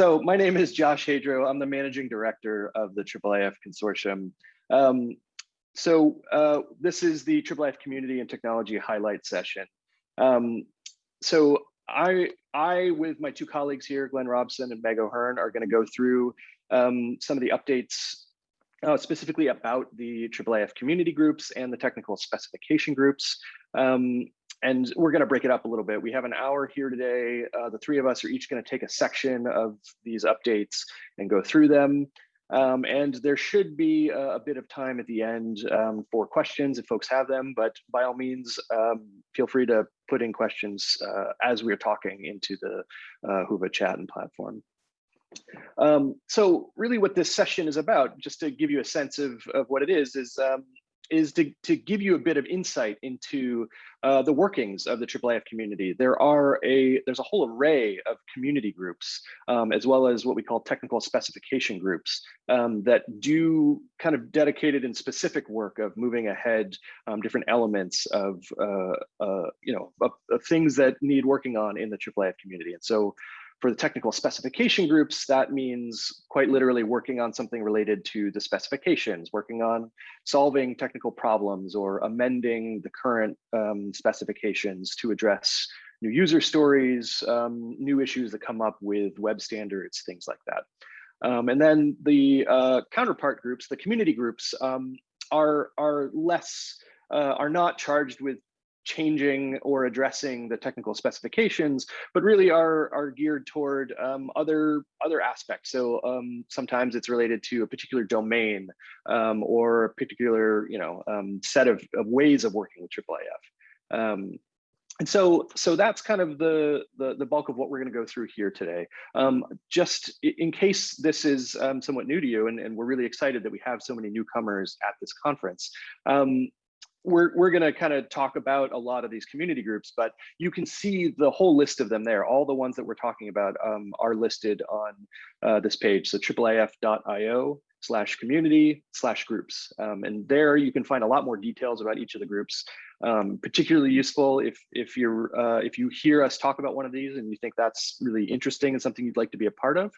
So my name is Josh Hadro. I'm the managing director of the IIIF Consortium. Um, so uh, this is the IIIF Community and Technology Highlight Session. Um, so I, I, with my two colleagues here, Glen Robson and Meg O'Hearn, are going to go through um, some of the updates uh, specifically about the IIIF community groups and the technical specification groups. Um, and we're going to break it up a little bit. We have an hour here today. Uh, the three of us are each going to take a section of these updates and go through them. Um, and there should be a, a, bit of time at the end um, for questions if folks have them, but by all means, um, feel free to put in questions uh, as we're talking into the uh, Whova chat and platform. Um, so really what this session is about, just to give you a sense of, of what it is, is um, is to, to give you a bit of insight into uh, the workings of the IIIF community. There are a there's a whole array of community groups, um, as well as what we call technical specification groups um, that do kind of dedicated and specific work of moving ahead um, different elements of uh, uh, you know of, of, things that need working on in the IIIF community. And so for the technical specification groups, that means quite literally working on something related to the specifications, working on solving technical problems or amending the current um, specifications to address new user stories, um, new issues that come up with web standards, things like that. Um, and then the uh, counterpart groups, the community groups, um, are, are less, uh, are not charged with changing or addressing the technical specifications, but really are, are geared toward um, other, other aspects. So um, sometimes it's related to a particular domain um, or a particular you know, um, set of, of, ways of working with IIIF. Um, and so, so that's kind of the, the, the bulk of what we're going to go through here today. Um, just in case this is somewhat new to you, and, and, we're really excited that we have so many newcomers at this conference. We're, we're going to kind of talk about a lot of these community groups, but you can see the whole list of them there. All the ones that we're talking about um, are listed on uh, this page. So iiif.io slash community slash groups. Um, and there you can find a lot more details about each of the groups. Um, particularly useful if if you're uh, if you hear us talk about one of these and you think that's really interesting and something you'd like to be a part of,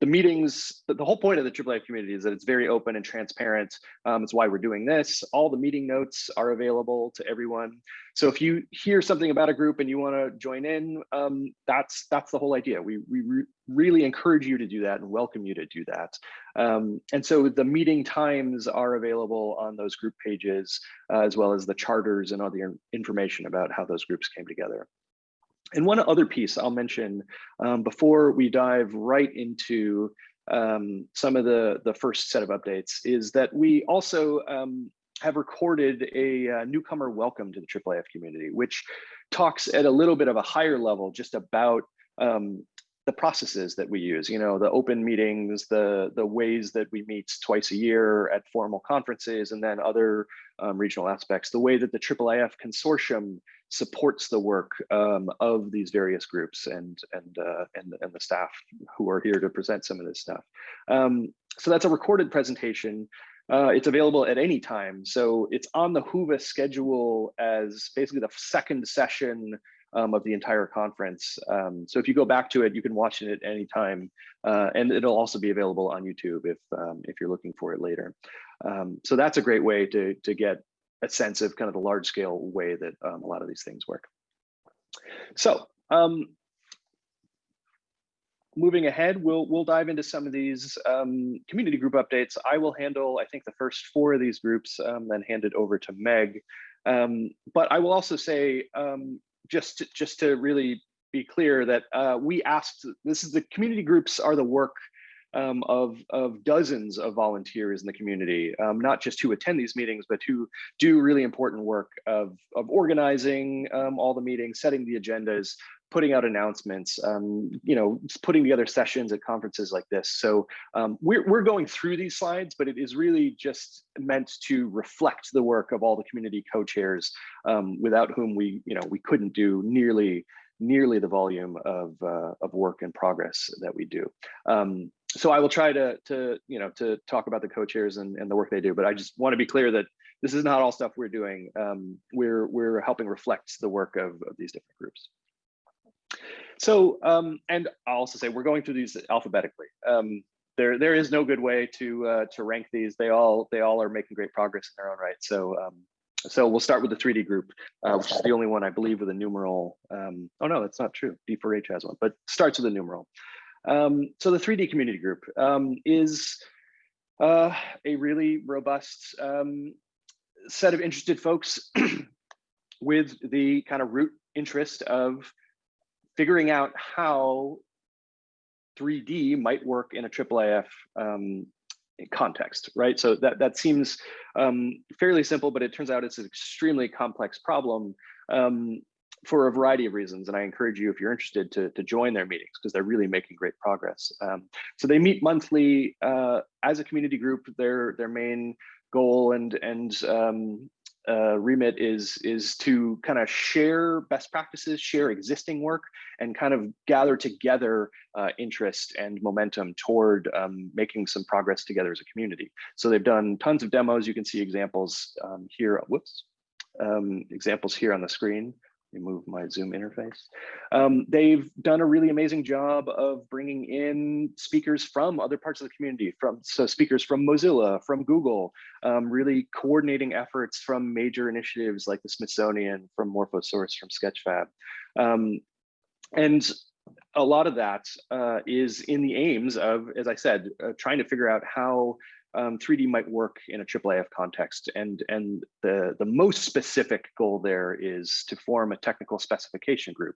the meetings, the, whole point of the IIIF community is that it's very open and transparent. Um, it's why we're doing this. All the meeting notes are available to everyone. So if you hear something about a group and you want to join in, um, that's that's the whole idea. We, we re really encourage you to do that and welcome you to do that. Um, and so the meeting times are available on those group pages, uh, as well as the charters and other information about how those groups came together. And one other piece I'll mention um, before we dive right into um, some of the, the first set of updates is that we also um, have recorded a uh, newcomer welcome to the IIIF community, which talks at a little bit of a higher level just about um, the processes that we use, you know, the open meetings, the, the ways that we meet twice a year at formal conferences, and then other um, regional aspects, the way that the IIIF consortium supports the work um, of these various groups and, and, uh, and, and the staff who are here to present some of this stuff. Um, so that's a recorded presentation. Uh, it's available at any time. So it's on the Whova schedule as basically the second session um, of the entire conference. Um, so if you go back to it, you can watch it at any time, uh, and it'll also be available on YouTube if um, if you're looking for it later. Um, so that's a great way to to get a sense of kind of the large scale way that um, a lot of these things work. So um, moving ahead, we'll we'll dive into some of these community group updates. I will handle, I think, the first four of these groups, then hand it over to Meg. Um, but I will also say, um, just to, just to really be clear that uh, we asked, this is the community groups are the work um, of, of dozens of volunteers in the community, um, not just who attend these meetings, but who do really important work of, of organizing um, all the meetings, setting the agendas, putting out announcements, um, you know, putting together sessions at conferences like this. So um, we're, we're going through these slides, but it is really just meant to reflect the work of all the community co-chairs um, without whom we, you know, we couldn't do nearly nearly the volume of, uh, of work and progress that we do. Um, so I will try to, to, you know, to talk about the co-chairs and, and the work they do, but I just want to be clear that this is not all stuff we're doing. Um, we're, we're helping reflect the work of, of these different groups. so, um, and I'll also say we're going through these alphabetically. Um, there, there is no good way to uh, to rank these. They all they all are making great progress in their own right. So, um, so we'll start with the 3D group, uh, which is the only one I believe with a numeral. Um, oh no, that's not true. D4H has one, but starts with a numeral. Um, so the 3D community group um, is uh, a really robust um, set of interested folks with the kind of root interest of figuring out how 3D might work in a IIIF um, context, right? So that, that seems um, fairly simple, but it turns out it's an extremely complex problem um, for a variety of reasons. And I encourage you, if you're interested, to, to join their meetings because they're really making great progress. Um, so they meet monthly uh, as a community group. Their their main goal and and um, uh, remit is is to kind of share best practices, share existing work, and kind of gather together uh, interest and momentum toward um, making some progress together as a community. So they've done tons of demos. You can see examples um, here. Whoops, um, examples here on the screen remove my Zoom interface. Um, they've done a really amazing job of bringing in speakers from other parts of the community, from so speakers from Mozilla, from Google, um, really coordinating efforts from major initiatives like the Smithsonian, from Morphosource, from Sketchfab. Um, and a lot of that uh, is in the aims of, as I said, uh, trying to figure out how um, 3D might work in a IIIF context. And, and the, the most specific goal there is to form a technical specification group.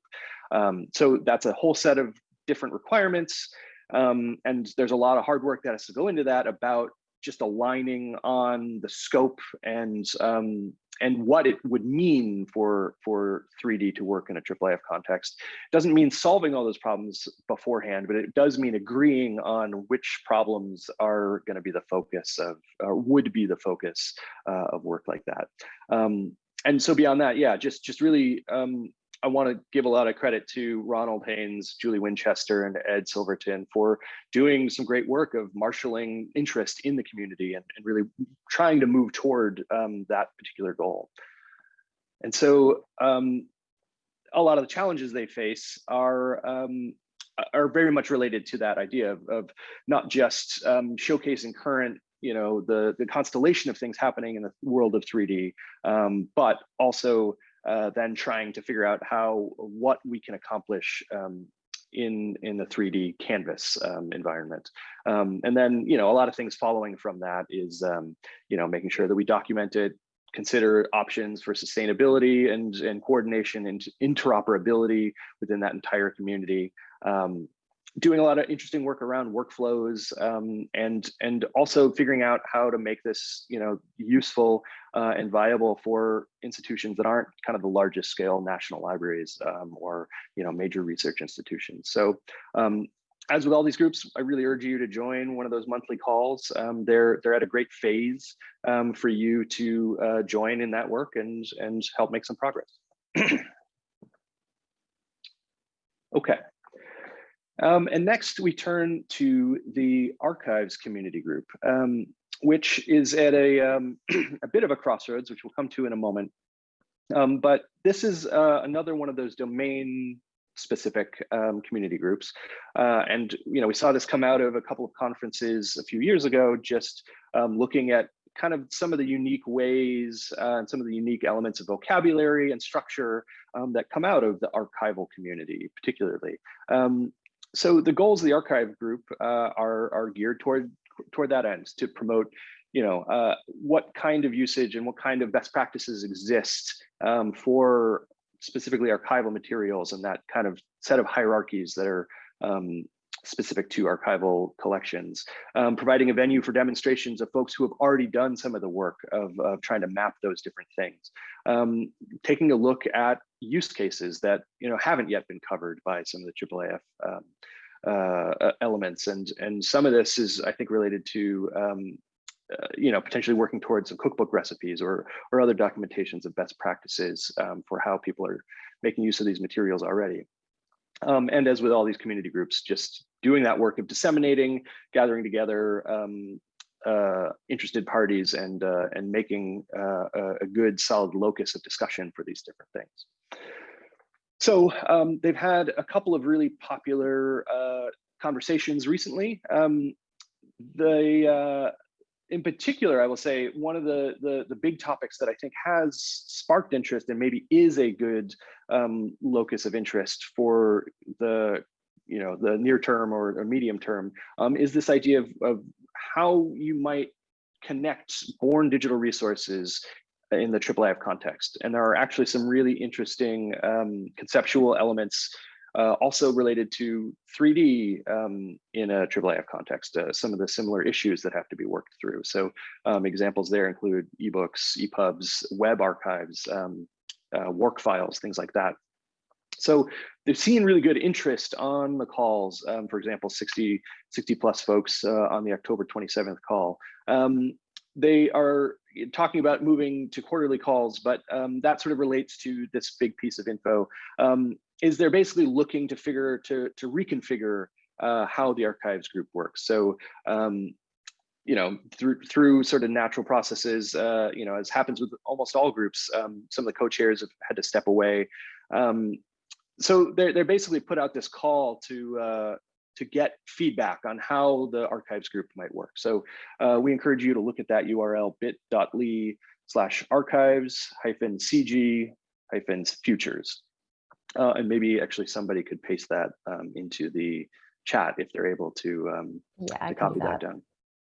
Um, so that's a whole set of different requirements. Um, and there's a lot of hard work that has to go into that about just aligning on the scope and um, and what it would mean for for 3D to work in a IIIF context. Doesn't mean solving all those problems beforehand, but it does mean agreeing on which problems are going to be the focus of, or would be the focus uh, of work like that. Um, and so beyond that, yeah, just just really um, I want to give a lot of credit to Ronald Haynes, Julie Winchester, and Ed Silverton for doing some great work of marshaling interest in the community and, and really trying to move toward um, that particular goal. And so um, a lot of the challenges they face are um, are very much related to that idea of, of not just um, showcasing current you know the the constellation of things happening in the world of 3d um, but also uh, then trying to figure out how what we can accomplish um, in in the 3D canvas um, environment. Um, and then you know a lot of things following from that is um, you know making sure that we document it, consider options for sustainability and and coordination and interoperability within that entire community. Um, doing a lot of interesting work around workflows um, and and also figuring out how to make this you know useful uh, and viable for institutions that aren't kind of the largest scale national libraries um, or you know major research institutions. So um, as with all these groups, I really urge you to join one of those monthly calls. Um, they're they're at a great phase um, for you to uh, join in that work and and help make some progress. okay. Um, and next we turn to the archives community group, um, which is at a, um, a bit of a crossroads, which we'll come to in a moment. Um, but this is uh, another one of those domain specific um, community groups. Uh, and you know, we saw this come out of a couple of conferences a few years ago, just um, looking at kind of some of the unique ways uh, and some of the unique elements of vocabulary and structure um, that come out of the archival community, particularly. Um, so the goals of the archive group uh, are, are geared toward toward that end to promote you know uh, what kind of usage and what kind of best practices exist um, for specifically archival materials and that kind of set of hierarchies that are um, specific to archival collections, um, providing a venue for demonstrations of folks who have already done some of the work of, of trying to map those different things, um, taking a look at use cases that you know haven't yet been covered by some of the IIIF um, uh, elements, and and some of this is I think related to um, uh, you know potentially working towards some cookbook recipes or or other documentations of best practices um, for how people are making use of these materials already. Um, and as with all these community groups, just doing that work of disseminating, gathering together um, uh, interested parties and uh, and making uh, a good solid locus of discussion for these different things. So um, they've had a couple of really popular uh, conversations recently. Um, the uh, in particular, I will say one of the, the, the big topics that I think has sparked interest and maybe is a good um, locus of interest for the you know the near term or, or medium term um, is this idea of, of how you might connect born digital resources in the IIIF context. And there are actually some really interesting um, conceptual elements uh, also related to 3D um, in a IIIF context, uh, some of the similar issues that have to be worked through. So um, examples there include ebooks, EPUBs, web archives, um, uh, work files, things like that. So they've seen really good interest on the calls. Um, for example, 60, 60 plus folks uh, on the October 27th call. Um, they are talking about moving to quarterly calls, but um, that sort of relates to this big piece of info. Um, is they're basically looking to figure to to reconfigure uh, how the archives group works. So um, you know, through through sort of natural processes, uh, you know, as happens with almost all groups, um, some of the co-chairs have had to step away. Um, so they're, they're basically put out this call to uh, to get feedback on how the archives group might work. So uh, we encourage you to look at that URL bit.ly slash archives hyphen CG hyphen futures. Uh, and maybe actually somebody could paste that um, into the chat if they're able to, um, yeah, to copy that. that. down.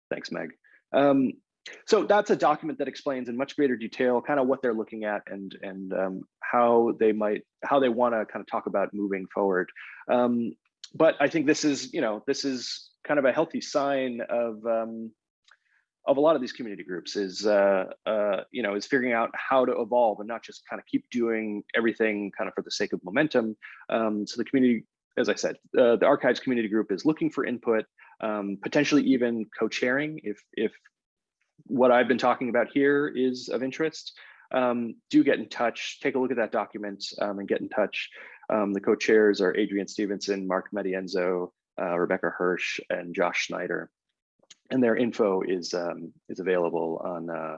Thanks, Meg. Um, so that's a document that explains in much greater detail kind of what they're looking at and and um, how they might how they want to kind of talk about moving forward. But I think this is, you know, this is kind of a healthy sign of um, of a lot of these community groups is, uh, uh, you know, is figuring out how to evolve and not just kind of keep doing everything kind of for the sake of momentum. Um, so the community, as I said, uh, the archives community group is looking for input, um, potentially even co-chairing if if what I've been talking about here is of interest. Um, do get in touch, take a look at that document um, and get in touch. Um, the co-chairs are Adrian Stevenson, Mark Matienzo, uh, Rebecca Hirsch, and Josh Schneider. And their info is um, is available on uh,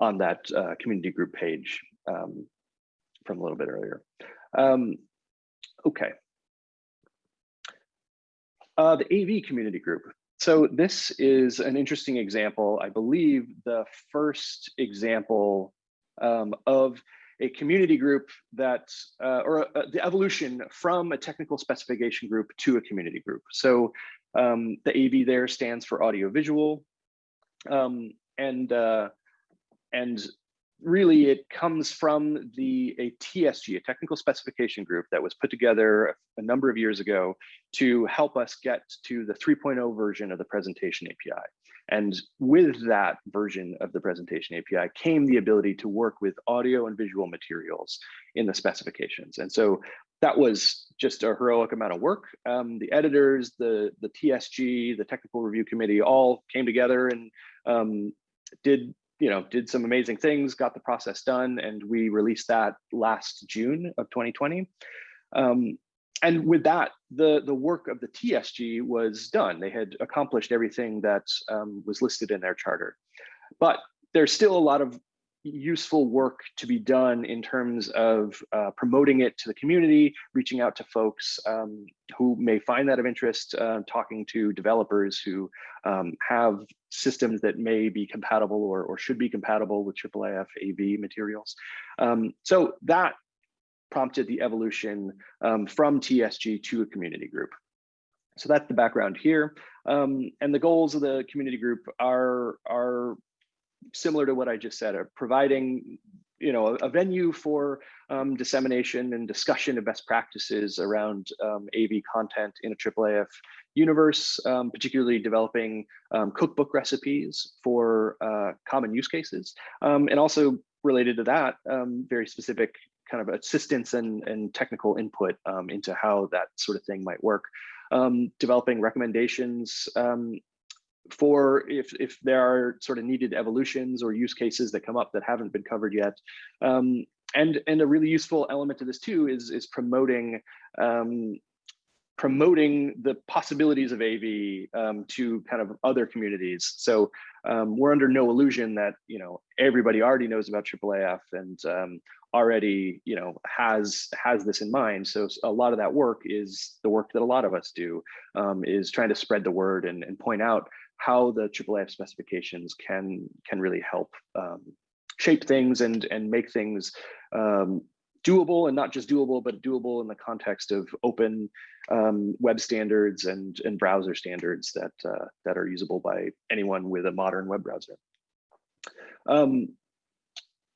on that uh, community group page um, from a little bit earlier. Um, okay. Uh, the AV community group. So this is an interesting example. I believe the first example um, of a community group that, uh, or uh, the evolution from a technical specification group to a community group. So um, the AV there stands for audiovisual, um, and uh, and really it comes from the a TSG, a technical specification group that was put together a number of years ago to help us get to the 3.0 version of the presentation API. And with that version of the presentation API came the ability to work with audio and visual materials in the specifications. And so that was just a heroic amount of work. Um, the editors, the, the TSG, the technical review committee all came together and um, did you know, did some amazing things, got the process done, and we released that last June of 2020. Um, and with that, the, the work of the TSG was done. They had accomplished everything that um, was listed in their charter. But there's still a lot of useful work to be done in terms of uh, promoting it to the community, reaching out to folks um, who may find that of interest, uh, talking to developers who um, have systems that may be compatible or, or should be compatible with IIIF AV materials. Um, so that prompted the evolution um, from TSG to a community group. So that's the background here. Um, and the goals of the community group are, are similar to what I just said, are providing you know, a, venue for um, dissemination and discussion of best practices around um, AV content in a IIIF universe, um, particularly developing um, cookbook recipes for uh, common use cases, and also related to that, um, very specific kind of assistance and, and technical input into how that sort of thing might work. developing recommendations for if if there are sort of needed evolutions or use cases that come up that haven't been covered yet. Um, and and a really useful element to this too is is promoting um, promoting the possibilities of AV um, to kind of other communities. So um, we're under no illusion that you know everybody already knows about IIIF and um, already you know has has this in mind so a lot of that work is the work that a lot of us do um, is trying to spread the word and, and point out how the IIIF specifications can can really help um, shape things and and make things um, doable and not just doable but doable in the context of open um, web standards and and browser standards that uh, that are usable by anyone with a modern web browser.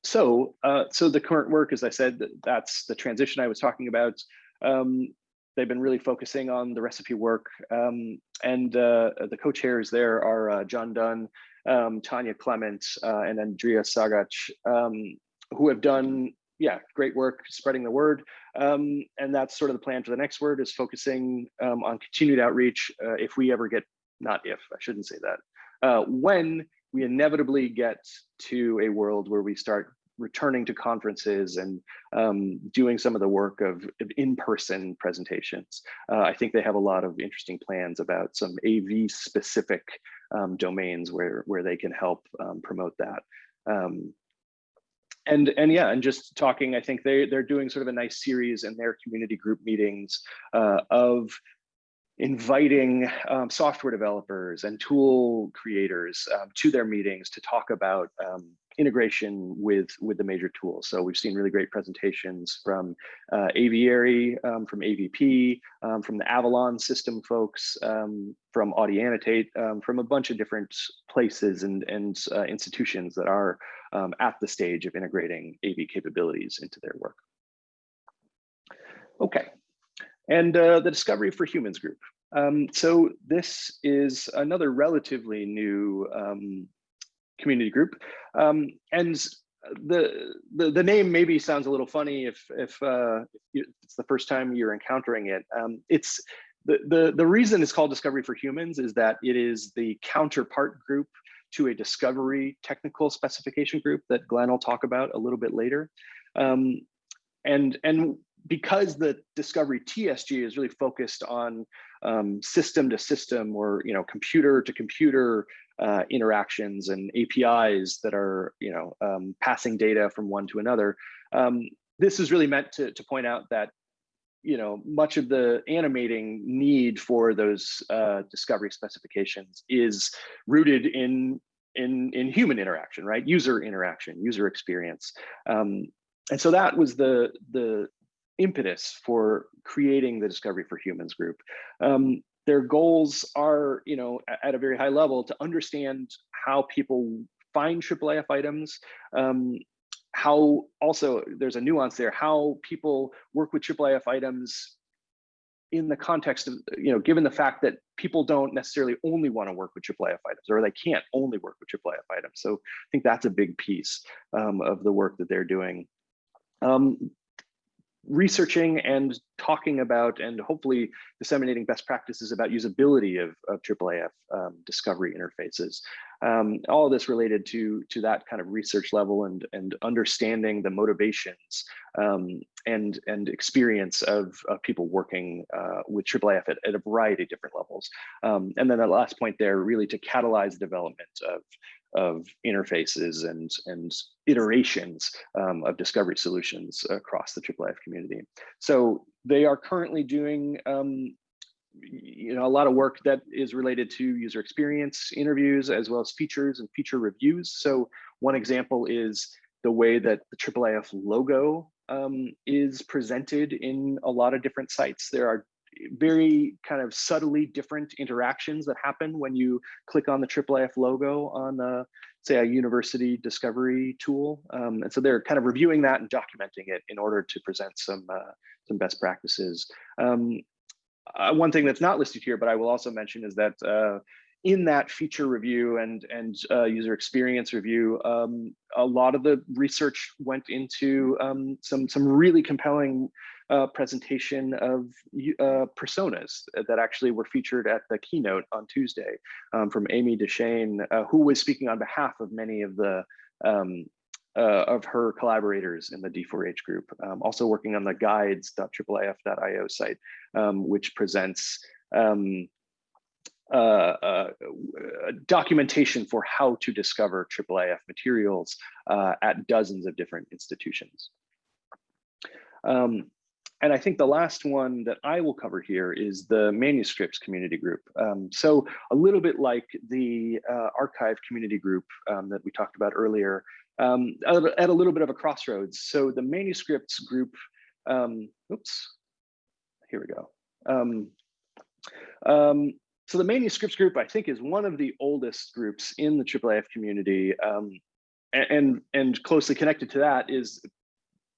So, uh, so the current work, as I said, that's the transition I was talking about. Um, they've been really focusing on the recipe work. Um, and uh, the co-chairs there are uh, Jon Dunn, um, Tanya Clement, uh, and Andrea Sagach, um, who have done, yeah, great work spreading the word. Um, and that's sort of the plan for the next word is focusing um, on continued outreach uh, if we ever get, not if, I shouldn't say that, uh, when we inevitably get to a world where we start returning to conferences and um, doing some of the work of, of in-person presentations. Uh, I think they have a lot of interesting plans about some AV specific um, domains where, where they can help um, promote that. Um, and and yeah, and just talking, I think they they're doing sort of a nice series in their community group meetings uh, of inviting um, software developers and tool creators um, to their meetings to talk about um, integration with with the major tools. So we've seen really great presentations from uh, Aviary, um, from AVP, um, from the Avalon system folks, um, from Audiannotate, from a bunch of different places and, and uh, institutions that are at the stage of integrating AV capabilities into their work. Okay, and uh, the Discovery for Humans group. Um, so this is another relatively new um, community group. Um, and the, the, the name maybe sounds a little funny if, if, uh, it's the first time you're encountering it. Um, it's the, the, the reason it's called Discovery for Humans is that it is the counterpart group to a discovery technical specification group that Glen will talk about a little bit later. Um, and, and because the discovery TSG is really focused on um, system to system or you know computer to computer uh, interactions and APIs that are you know um, passing data from one to another, um, this is really meant to, to point out that you know much of the animating need for those uh, discovery specifications is rooted in in in human interaction, right? User interaction, user experience. Um, and so that was the the impetus for creating the Discovery for Humans group. Um, their goals are, you know, at a very high level to understand how people find IIIF items, um, how also there's a nuance there, how people work with IIIF items in the context of, you know, given the fact that people don't necessarily only want to work with IIIF items or they can't only work with IIIF items. So I think that's a big piece um, of the work that they're doing. Um, researching and talking about and hopefully disseminating best practices about usability of, of IIIF um, discovery interfaces. Um, all of this related to, to that kind of research level and, and understanding the motivations um, and, and experience of, of people working uh, with IIIF at, at, a variety of different levels. Um, and then the last point there, really to catalyze the development of of interfaces and, and iterations um, of discovery solutions across the IIIF community. So they are currently doing um, you know, a lot of work that is related to user experience interviews as well as features and feature reviews. So one example is the way that the IIIF logo um, is presented in a lot of different sites. There are very kind of subtly different interactions that happen when you click on the IIIF logo on the, say a university discovery tool. Um, and so they're kind of reviewing that and documenting it in order to present some, uh, some best practices. Um, uh, one thing that's not listed here, but I will also mention is that uh, in that feature review and and uh, user experience review, um, a lot of the research went into um, some some really compelling uh, presentation of uh, personas that actually were featured at the keynote on Tuesday um, from Amy Deschenes, uh, who was speaking on behalf of many of the um, uh, of her collaborators in the D4H group, um, also working on the guides.IIIF.io site, um, which presents um, uh, uh, documentation for how to discover IIIF materials uh, at dozens of different institutions. Um, and I think the last one that I will cover here is the manuscripts community group. Um, so a little bit like the uh, archive community group um, that we talked about earlier, um, at a little bit of a crossroads. So the manuscripts group, um, oops, here we go. So the manuscripts group, I think, is one of the oldest groups in the IIIF community. Um, and, and closely connected to that is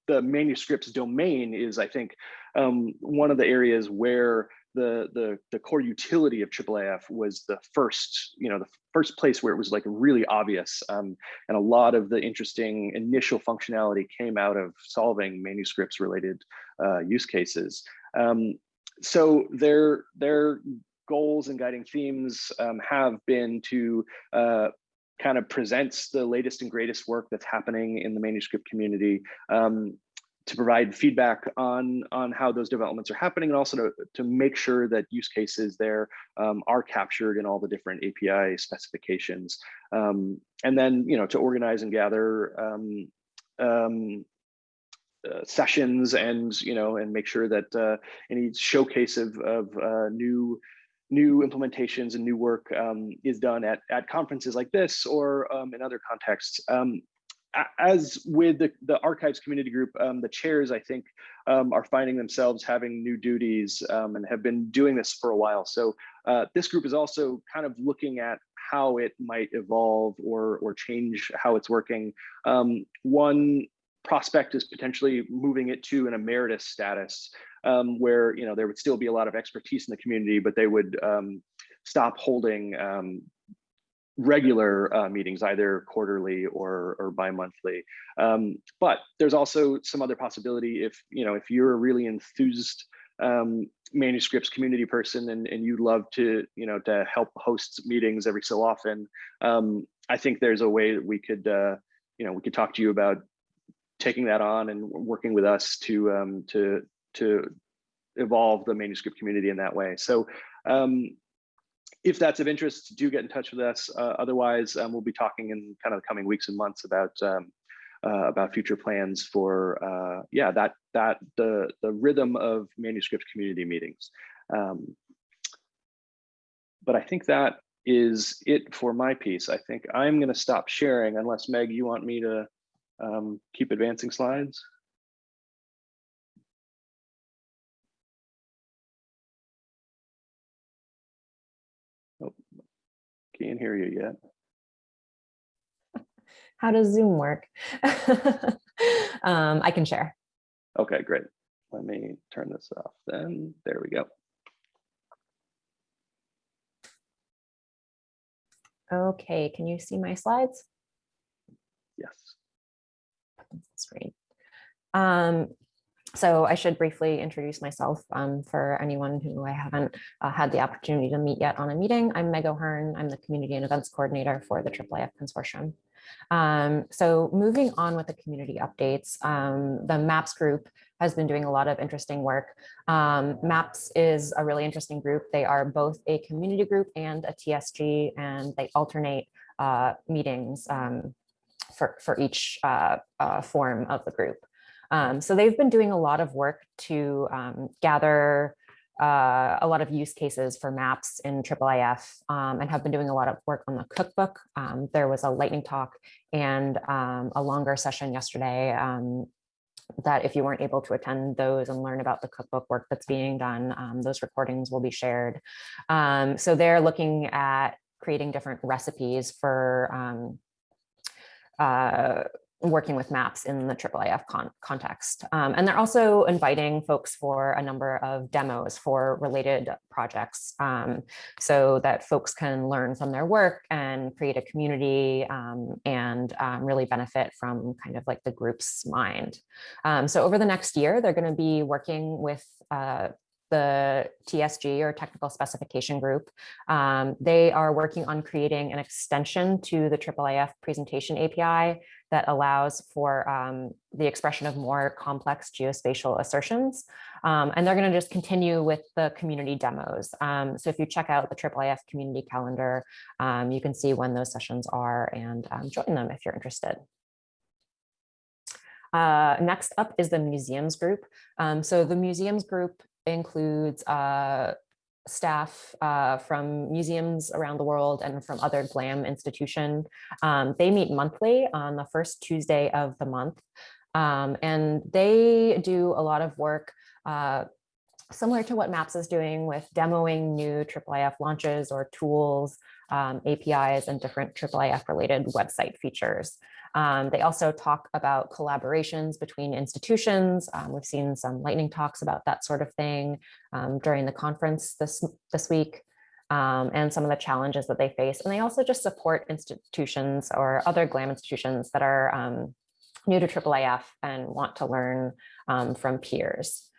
the manuscripts domain is, I think, um, one of the areas where the, the, the core utility of IIIF was the first, you know, the first place where it was like really obvious. Um, and a lot of the interesting initial functionality came out of solving manuscripts related uh, use cases. Um, so their goals and guiding themes um, have been to uh, kind of presents the latest and greatest work that's happening in the manuscript community um, to provide feedback on on how those developments are happening and also to, to make sure that use cases there um, are captured in all the different API specifications. Um, and then, you know, to organize and gather um, um uh, sessions and, you know, and make sure that uh, any showcase of, of uh, new new implementations and new work um, is done at, at conferences like this or um, in other contexts. Um, as with the, the archives community group, um, the chairs, I think, um, are finding themselves having new duties um, and have been doing this for a while. So uh, this group is also kind of looking at how it might evolve or, or change how it's working. one prospect is potentially moving it to an emeritus status um, where you know there would still be a lot of expertise in the community, but they would um, stop holding um, regular uh, meetings, either quarterly or, or bi-monthly. Um, but there's also some other possibility if you know if you're a really enthused um, manuscripts community person and, and you'd love to you know to help host meetings every so often. Um, I think there's a way that we could uh, you know we could talk to you about taking that on and working with us to um, to to evolve the manuscript community in that way. So um, if that's of interest, do get in touch with us. Uh, otherwise, um, we'll be talking in kind of the coming weeks and months about um, uh, about future plans for uh, yeah that that the the rhythm of manuscript community meetings. Um, but I think that is it for my piece. I think I'm going to stop sharing unless Meg, you want me to um, keep advancing slides. Can't hear you yet. How does Zoom work? um, I can share. Okay, great. Let me turn this off then. There we go. Okay, can you see my slides? Yes. Screen. Um, so I should briefly introduce myself um, for anyone who I haven't uh, had the opportunity to meet yet on a meeting. I'm Meg O'Hearn. I'm the Community and Events Coordinator for the IIIF Consortium. Um, so moving on with the community updates, um, the MAPS group has been doing a lot of interesting work. Um, MAPS is a really interesting group. They are both a community group and a TSG, and they alternate uh, meetings um, for, for each uh, uh, form of the group. Um, so they've been doing a lot of work to um, gather uh, a lot of use cases for maps in IIIF um, and have been doing a lot of work on the cookbook. Um, there was a lightning talk and um, a longer session yesterday um, that if you weren't able to attend those and learn about the cookbook work that's being done, those recordings will be shared. so they're looking at creating different recipes for uh, working with maps in the IIIF con context. Um, and they're also inviting folks for a number of demos for related projects um, so that folks can learn from their work and create a community um, and um, really benefit from kind of like the group's mind. Um, so over the next year, they're going to be working with uh, the TSG or technical specification group. Um, they are working on creating an extension to the IIIF presentation API that allows for um, the expression of more complex geospatial assertions. Um, and they're going to just continue with the community demos. Um, so if you check out the IIIF community calendar, um, you can see when those sessions are and um, join them if you're interested. Uh, next up is the museums group. Um, so the museums group includes uh, staff uh, from museums around the world and from other GLAM institution. Um, they meet monthly on the first Tuesday of the month. Um, and they do a lot of work uh, similar to what MAPS is doing with demoing new IIIF launches or tools, um, APIs, and different IIIF related website features. Um, they also talk about collaborations between institutions. Um, we've seen some lightning talks about that sort of thing um, during the conference this, this week. Um, and some of the challenges that they face. And they also just support institutions or other GLAM institutions that are um, new to IIIF and want to learn um, from peers.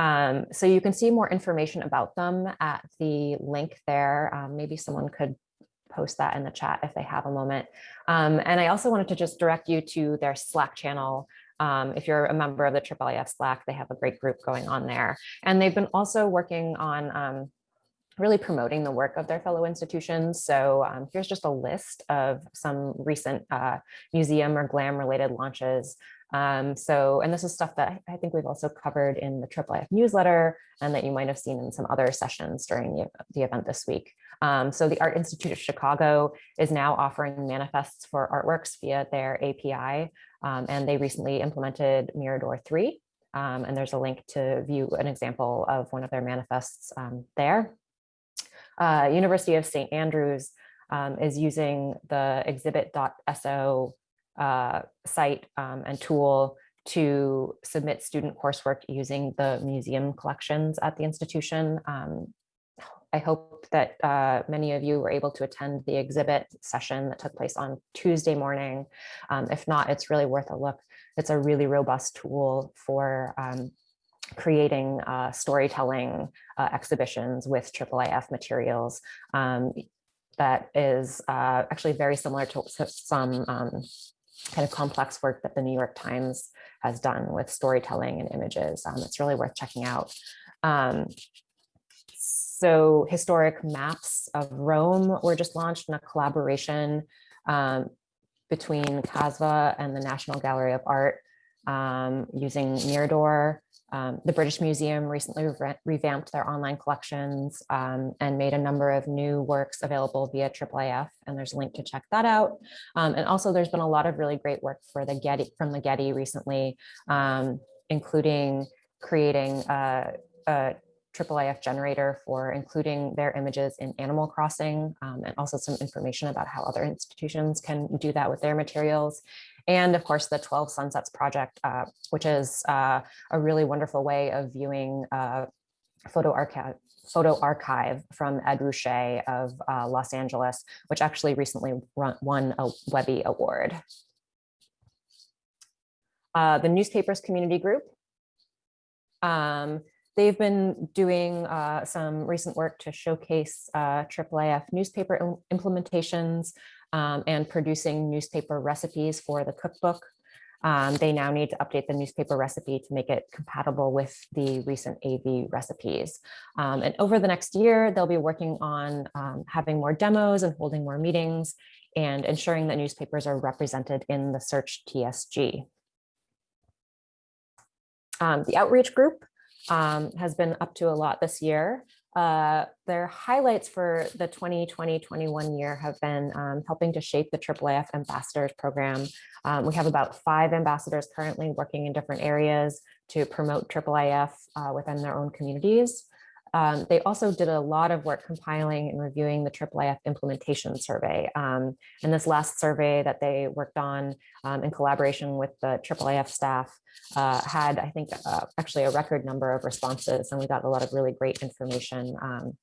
So you can see more information about them at the link there. Maybe someone could post that in the chat if they have a moment. Um, and I also wanted to just direct you to their Slack channel. Um, if you're a member of the IIIF Slack, they have a great group going on there. And they've been also working on um, really promoting the work of their fellow institutions. So um, here's just a list of some recent uh, museum or GLAM related launches. Um, so, and this is stuff that I think we've also covered in the IIIF newsletter and that you might have seen in some other sessions during the, the event this week. Um, so the Art Institute of Chicago is now offering manifests for artworks via their API, um, and they recently implemented Mirador 3. Um, and there's a link to view an example of one of their manifests um, there. Uh, University of St. Andrews um, is using the exhibit.so uh, site um, and tool to submit student coursework using the museum collections at the institution. Um, I hope that uh, many of you were able to attend the exhibit session that took place on Tuesday morning. Um, if not, it's really worth a look. It's a really robust tool for um, creating uh, storytelling uh, exhibitions with IIIF materials um, that is uh, actually very similar to some um, kind of complex work that the New York Times has done with storytelling and images. Um, it's really worth checking out. So historic maps of Rome were just launched in a collaboration um, between CASVA and the National Gallery of Art um, using Mirador. Um, the British Museum recently re revamped their online collections um, and made a number of new works available via IIIF, and there's a link to check that out. Um, and also there's been a lot of really great work for the Getty from the Getty recently, um, including creating a, a IIIF generator for including their images in Animal Crossing um, and also some information about how other institutions can do that with their materials. And of course, the 12 Sunsets Project, uh, which is uh, a really wonderful way of viewing uh, photo archive photo archive from Ed Ruscha of uh, Los Angeles, which actually recently run, won a Webby Award. Uh, the newspapers community group. Um, They've been doing uh, some recent work to showcase uh, IIIF newspaper implementations um, and producing newspaper recipes for the cookbook. Um, they now need to update the newspaper recipe to make it compatible with the recent AV recipes. Um, and over the next year, they'll be working on um, having more demos and holding more meetings and ensuring that newspapers are represented in the search TSG. Um, the outreach group um, has been up to a lot this year. Uh, their highlights for the 2020-21 year have been um, helping to shape the IIIF Ambassadors Program. Um, we have about five ambassadors currently working in different areas to promote IIIF uh, within their own communities. Um, they also did a lot of work compiling and reviewing the IIIF implementation survey. Um, and this last survey that they worked on um, in collaboration with the IIIF staff uh, had, I think, uh, actually a record number of responses, and we got a lot of really great information um,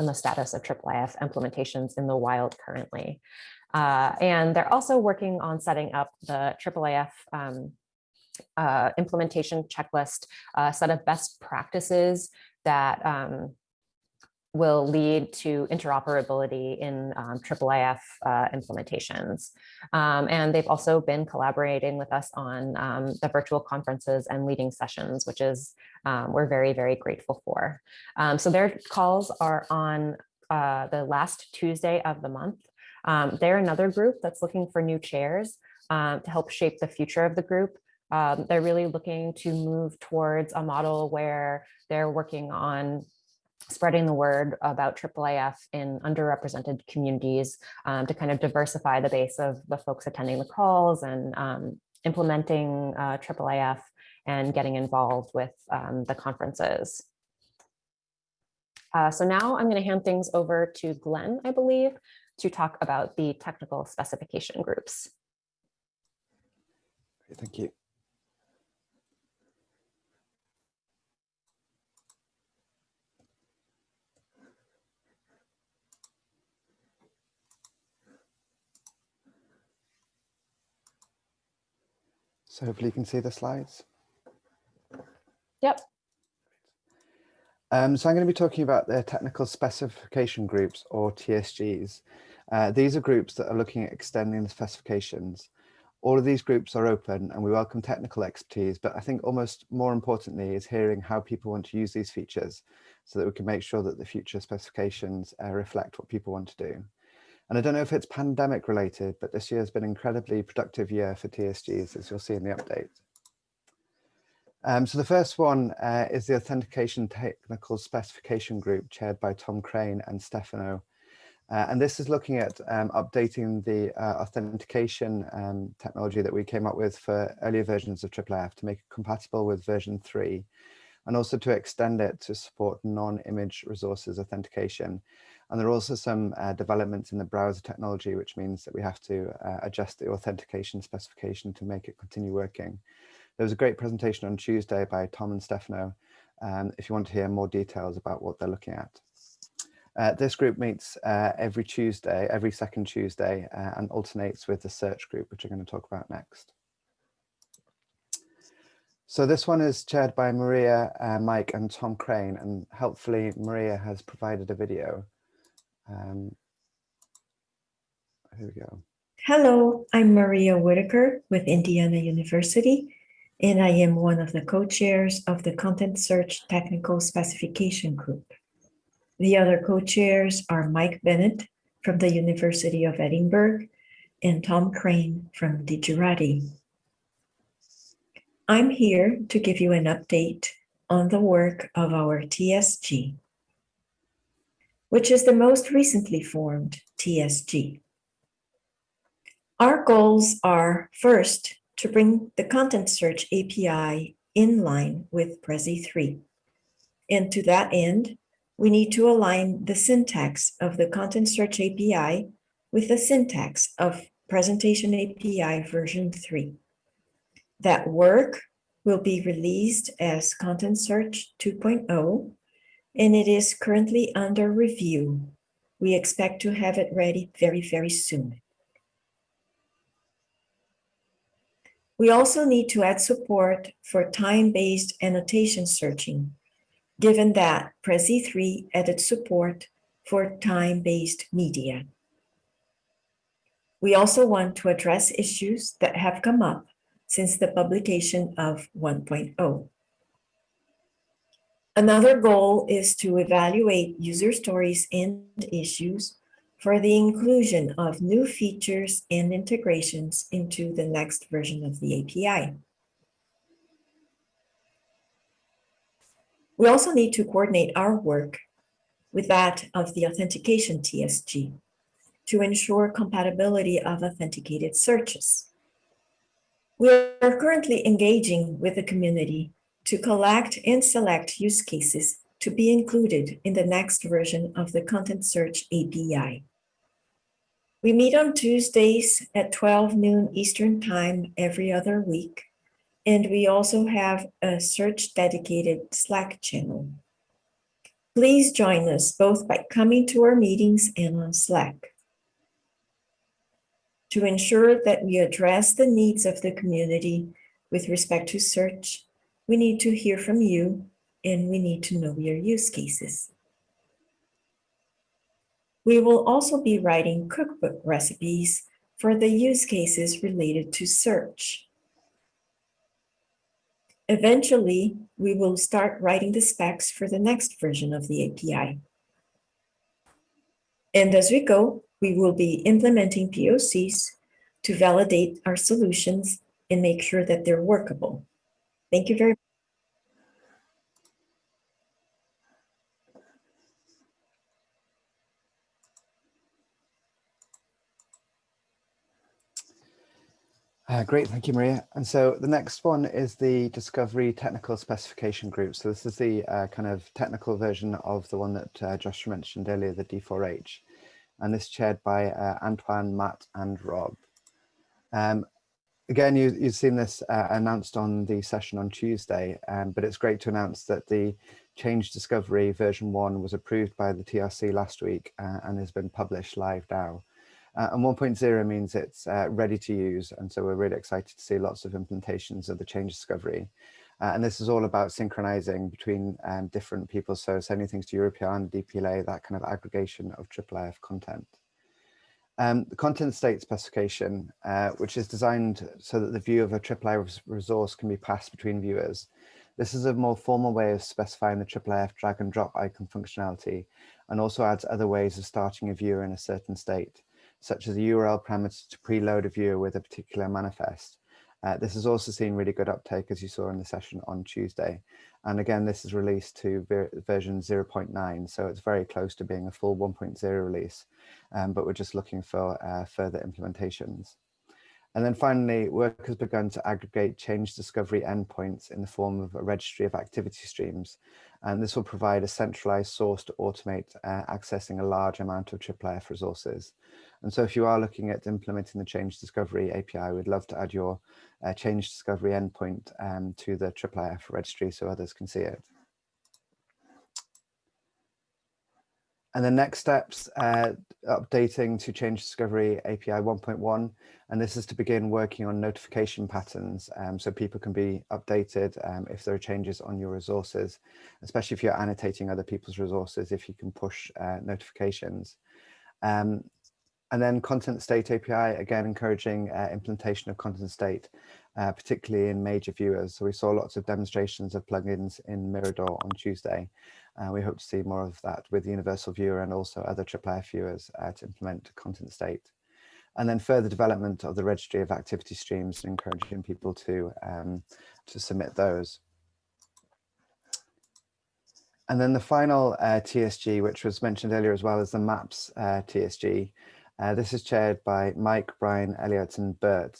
on the status of IIIF implementations in the wild currently. Uh, and they're also working on setting up the IIIF um, uh, implementation checklist, a set of best practices that um, will lead to interoperability in um, IIIF uh, implementations. Um, and they've also been collaborating with us on um, the virtual conferences and leading sessions, which is um, we're very, very grateful for. Um, so their calls are on uh, the last Tuesday of the month. Um, they're another group that's looking for new chairs to help shape the future of the group. Um, they're really looking to move towards a model where they're working on spreading the word about IIIF in underrepresented communities um, to kind of diversify the base of the folks attending the calls and um, implementing uh, IIIF and getting involved with um, the conferences. Uh, so now I'm going to hand things over to Glen, I believe, to talk about the technical specification groups. Thank you. So hopefully you can see the slides. Yep. Um, so I'm going to be talking about the technical specification groups or TSGs. Uh, these are groups that are looking at extending the specifications. All of these groups are open and we welcome technical expertise, but I think almost more importantly is hearing how people want to use these features so that we can make sure that the future specifications uh, reflect what people want to do. And I don't know if it's pandemic related, but this year has been an incredibly productive year for TSGs, as you'll see in the update. Um, so the first one uh, is the Authentication Technical Specification Group chaired by Tom Crane and Stefano. Uh, and this is looking at um, updating the uh, authentication um, technology that we came up with for earlier versions of IIIF to make it compatible with version 3 and also to extend it to support non-image resources authentication. And there are also some uh, developments in the browser technology, which means that we have to uh, adjust the authentication specification to make it continue working. There was a great presentation on Tuesday by Tom and Stefano, um, if you want to hear more details about what they're looking at. Uh, this group meets uh, every Tuesday, every second Tuesday, uh, and alternates with the search group, which I'm going to talk about next. So this one is chaired by Maria, uh, Mike and Tom Crane, and helpfully Maria has provided a video. Um, here we go. Hello, I'm Maria Whitaker with Indiana University, and I am one of the co-chairs of the Content Search Technical Specification Group. The other co-chairs are Mike Bennett from the University of Edinburgh and Tom Crane from Digirati. I'm here to give you an update on the work of our TSG, which is the most recently formed TSG. Our goals are first to bring the content search API in line with Prezi 3. And to that end, we need to align the syntax of the content search API with the syntax of presentation API version 3. That work will be released as Content Search 2.0, and it is currently under review. We expect to have it ready very, very soon. We also need to add support for time-based annotation searching, given that Prezi 3 added support for time-based media. We also want to address issues that have come up since the publication of 1.0. Another goal is to evaluate user stories and issues for the inclusion of new features and integrations into the next version of the API. We also need to coordinate our work with that of the authentication TSG to ensure compatibility of authenticated searches. We are currently engaging with the community to collect and select use cases to be included in the next version of the Content Search API. We meet on Tuesdays at 12 noon Eastern Time every other week, and we also have a search dedicated Slack channel. Please join us both by coming to our meetings and on Slack. To ensure that we address the needs of the community with respect to search, we need to hear from you and we need to know your use cases. We will also be writing cookbook recipes for the use cases related to search. Eventually, we will start writing the specs for the next version of the API. And as we go, we will be implementing POCs to validate our solutions and make sure that they're workable. Thank you very Uh, great, thank you, Maria. And so the next one is the Discovery Technical Specification Group. So this is the uh, kind of technical version of the one that uh, Josh mentioned earlier, the D4H. And this chaired by uh, Antoine, Matt and Rob. Um, again, you, you've seen this uh, announced on the session on Tuesday, um, but it's great to announce that the Change Discovery version one was approved by the TRC last week uh, and has been published live now. Uh, and 1.0 means it's uh, ready to use. And so we're really excited to see lots of implementations of the change discovery. Uh, and this is all about synchronizing between um, different people. So sending things to Europeana, DPLA, that kind of aggregation of IIIF content. Um, the content state specification, uh, which is designed so that the view of a IIIF resource can be passed between viewers. This is a more formal way of specifying the IIIF drag and drop icon functionality and also adds other ways of starting a viewer in a certain state such as a URL parameter to preload a viewer with a particular manifest. Uh, this has also seen really good uptake as you saw in the session on Tuesday. And again, this is released to ver version 0.9, so it's very close to being a full 1.0 release, um, but we're just looking for uh, further implementations. And then finally, work has begun to aggregate change discovery endpoints in the form of a registry of activity streams. And this will provide a centralized source to automate uh, accessing a large amount of IIIF resources. And so if you are looking at implementing the change discovery API, we'd love to add your uh, change discovery endpoint um, to the IIIF registry so others can see it. And the next steps, uh, updating to change discovery API 1.1, and this is to begin working on notification patterns um, so people can be updated um, if there are changes on your resources, especially if you're annotating other people's resources, if you can push uh, notifications. Um, and then content state API, again, encouraging uh, implementation of content state, uh, particularly in major viewers. So we saw lots of demonstrations of plugins in Mirador on Tuesday. Uh, we hope to see more of that with Universal Viewer and also other IIIF viewers uh, to implement content state. And then further development of the registry of activity streams and encouraging people to, um, to submit those. And then the final uh, TSG, which was mentioned earlier as well as the MAPS uh, TSG, uh, this is chaired by Mike, Brian, Elliot and Bert.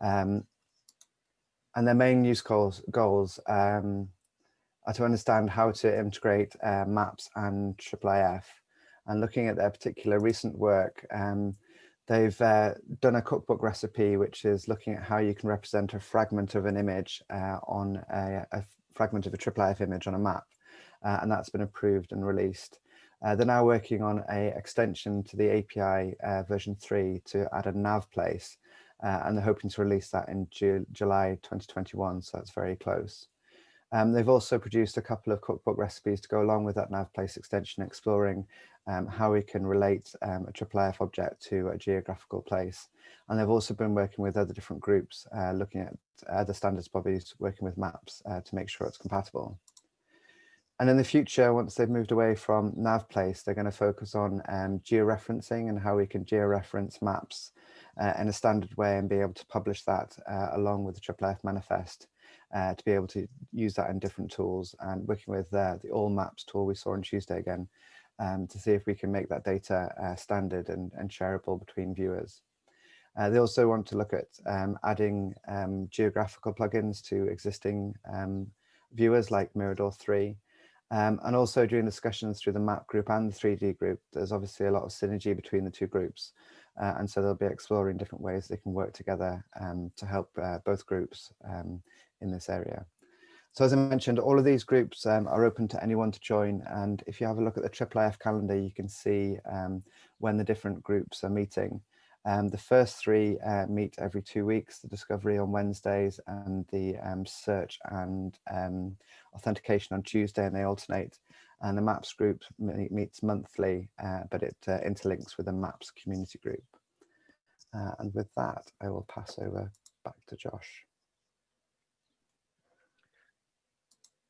Um, and their main use goals, goals um, are to understand how to integrate uh, maps and IIIF. And looking at their particular recent work, um, they've uh, done a cookbook recipe, which is looking at how you can represent a fragment of an image uh, on a, a, fragment of a IIIF image on a map. Uh, and that's been approved and released. Uh, they're now working on a extension to the API uh, version 3 to add a nav place, uh, and they're hoping to release that in Ju July 2021, so that's very close. Um, they've also produced a couple of cookbook recipes to go along with that nav place extension, exploring um, how we can relate um, a IIIF object to a geographical place. And they've also been working with other different groups, uh, looking at other standards bodies, working with maps uh, to make sure it's compatible. And in the future, once they've moved away from NavPlace, they're going to focus on um, georeferencing and how we can georeference maps uh, in a standard way and be able to publish that uh, along with the IIIF manifest uh, to be able to use that in different tools and working with uh, the Allmaps tool we saw on Tuesday again um, to see if we can make that data uh, standard and, and, shareable between viewers. Uh, they also want to look at um, adding um, geographical plugins to existing um, viewers like Mirador 3 um, and also during discussions through the map group and the 3D group, there's obviously a lot of synergy between the two groups. Uh, and so they'll be exploring different ways they can work together um, to help uh, both groups um, in this area. So as I mentioned, all of these groups um, are open to anyone to join. And if you have a look at the IIIF calendar, you can see um, when the different groups are meeting. Um, the first three uh, meet every two weeks, the discovery on Wednesdays and the um, search and um, authentication on Tuesday, and they alternate. And the MAPS group meets monthly, uh, but it uh, interlinks with the MAPS community group. Uh, and with that, I will pass over back to Josh.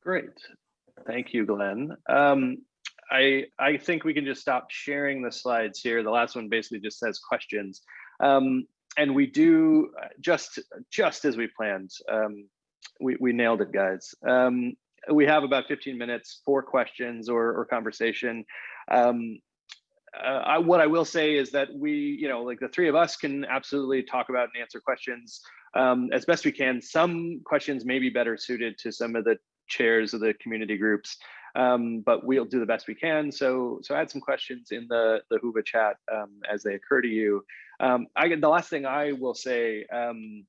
Great. Thank you, Glen. Um, I, I think we can just stop sharing the slides here. The last one basically just says questions. Um, and we do just just as we planned. Um, we we nailed it, guys. Um, we have about 15 minutes for questions or, or conversation. Um, uh, I, what I will say is that we, you know, like the three of us can absolutely talk about and answer questions um, as best we can. Some questions may be better suited to some of the chairs of the community groups, um, but we'll do the best we can. So, so add some questions in the the Whova chat um, as they occur to you. Um, I the last thing I will say um,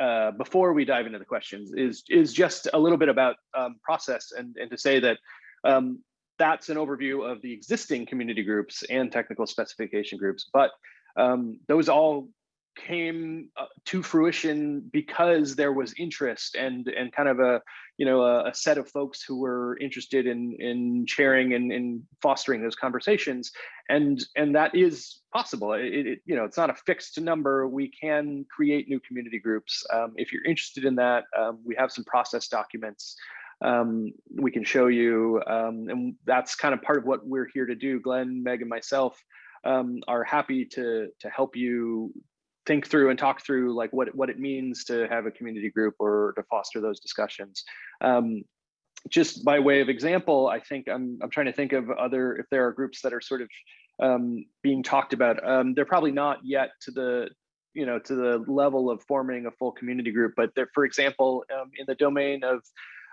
uh, before we dive into the questions is is just a little bit about um, process and and to say that um, that's an overview of the existing community groups and technical specification groups, but um, those all came uh, to fruition because there was interest and and kind of a you know a, a set of folks who were interested in in sharing and in fostering those conversations and and that is possible it, it, you know it's not a fixed number we can create new community groups um, if you're interested in that um, we have some process documents um, we can show you. Um, and that's kind of part of what we're here to do. Glen, Meg, and myself um, are happy to, to help you think through and talk through like what, what it means to have a community group or to foster those discussions. Um, just by way of example, I think I'm, I'm trying to think of other, if there are groups that are sort of um, being talked about. Um, they're probably not yet to the, you know, to the level of forming a full community group, but they're, for example, um, in the domain of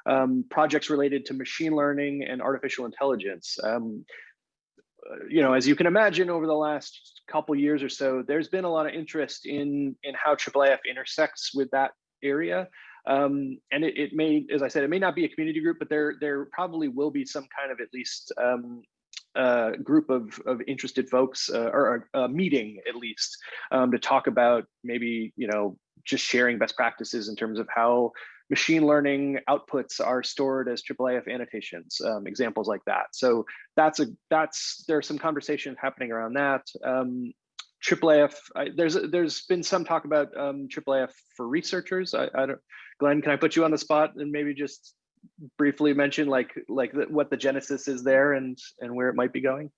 um, projects related to machine learning and artificial intelligence. Um, you know, as you can imagine, over the last couple years or so, there's been a lot of interest in in how IIIF intersects with that area. Um, and it, it, may, as I said, it may not be a community group, but there there probably will be some kind of at least um, uh, group of, of interested folks uh, or a, meeting at least um, to talk about maybe you know just sharing best practices in terms of how machine learning outputs are stored as IIIF annotations, um, examples like that. So that's a that's there's some conversation happening around that. Um, IIIF, I, there's there's been some talk about um, IIIF for researchers. I, I don't, Glen, can I put you on the spot and maybe just briefly mention like like the, what the genesis is there and and where it might be going?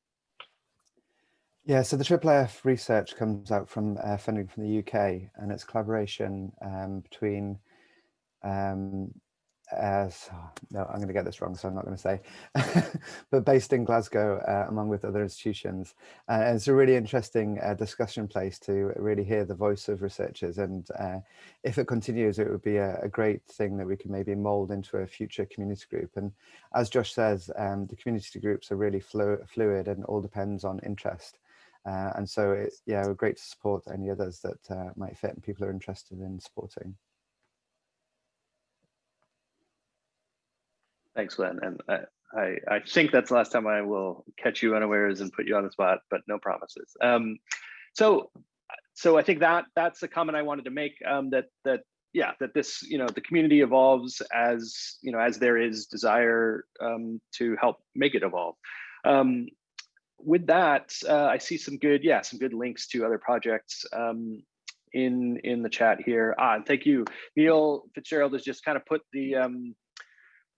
Yeah, so the IIIF research comes out from uh, funding from the UK and it's collaboration um, between um, as no, I'm going to get this wrong, so I'm not going to say, but based in Glasgow, uh, among with other institutions. Uh, it's a really interesting uh, discussion place to really hear the voice of researchers. And uh, if it continues, it would be a, a, great thing that we can maybe mold into a future community group. And as Josh says, um, the community groups are really flu fluid and all depends on interest. Uh, and so, yeah, we're great to support any others that might fit and people are interested in supporting. Thanks, Glen. And I, I, I, think that's the last time I will catch you unawares and put you on the spot, but no promises. Um, so, so I think that that's the comment I wanted to make. Um, that that yeah, that this you know the community evolves as you know as there is desire um, to help make it evolve. Um, with that, uh, I see some good yeah some good links to other projects um, in in the chat here. Ah, and thank you, Neil Fitzgerald has just kind of put the um,